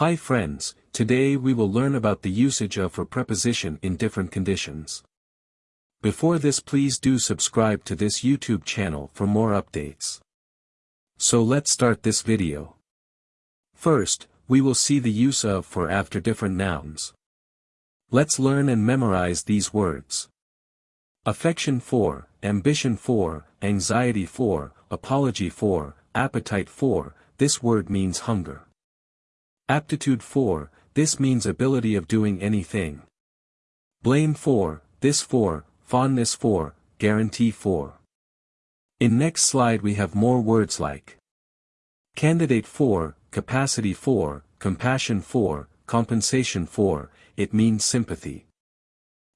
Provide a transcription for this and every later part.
Hi friends, today we will learn about the usage of for preposition in different conditions. Before this please do subscribe to this YouTube channel for more updates. So let's start this video. First, we will see the use of for after different nouns. Let's learn and memorize these words. Affection for, ambition for, anxiety for, apology for, appetite for, this word means hunger. Aptitude for, this means ability of doing anything. Blame for, this for, fondness for, guarantee for. In next slide we have more words like candidate for, capacity for, compassion for, compensation for, it means sympathy.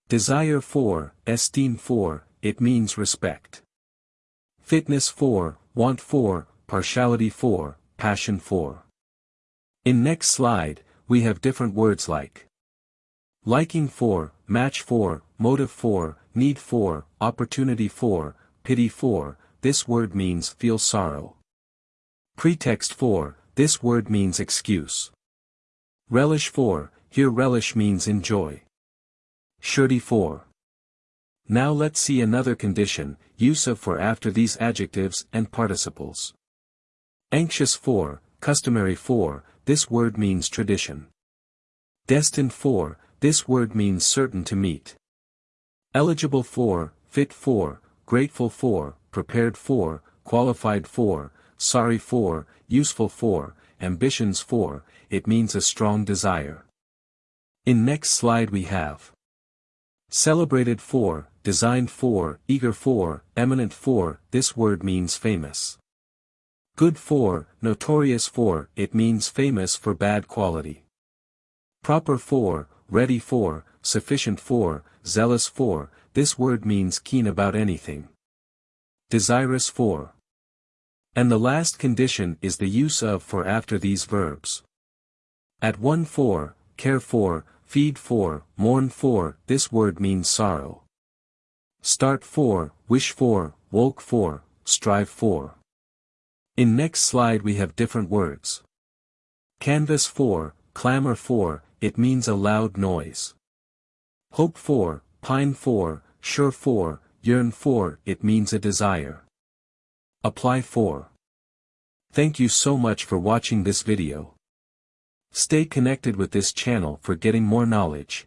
Desire for, esteem for, it means respect. Fitness for, want for, partiality for, passion for. In next slide, we have different words like liking for, match for, motive for, need for, opportunity for, pity for, this word means feel sorrow. Pretext for, this word means excuse. Relish for, here relish means enjoy. Surety for. Now let's see another condition, use of for after these adjectives and participles. Anxious for, customary for, this word means tradition. Destined for, this word means certain to meet. Eligible for, fit for, grateful for, prepared for, qualified for, sorry for, useful for, ambitions for, it means a strong desire. In next slide we have celebrated for, designed for, eager for, eminent for, this word means famous. Good for, notorious for, it means famous for bad quality. Proper for, ready for, sufficient for, zealous for, this word means keen about anything. Desirous for. And the last condition is the use of for after these verbs. At one for, care for, feed for, mourn for, this word means sorrow. Start for, wish for, woke for, strive for. In next slide we have different words. Canvass for, clamor for, it means a loud noise. Hope for, pine for, sure for, yearn for, it means a desire. Apply for. Thank you so much for watching this video. Stay connected with this channel for getting more knowledge.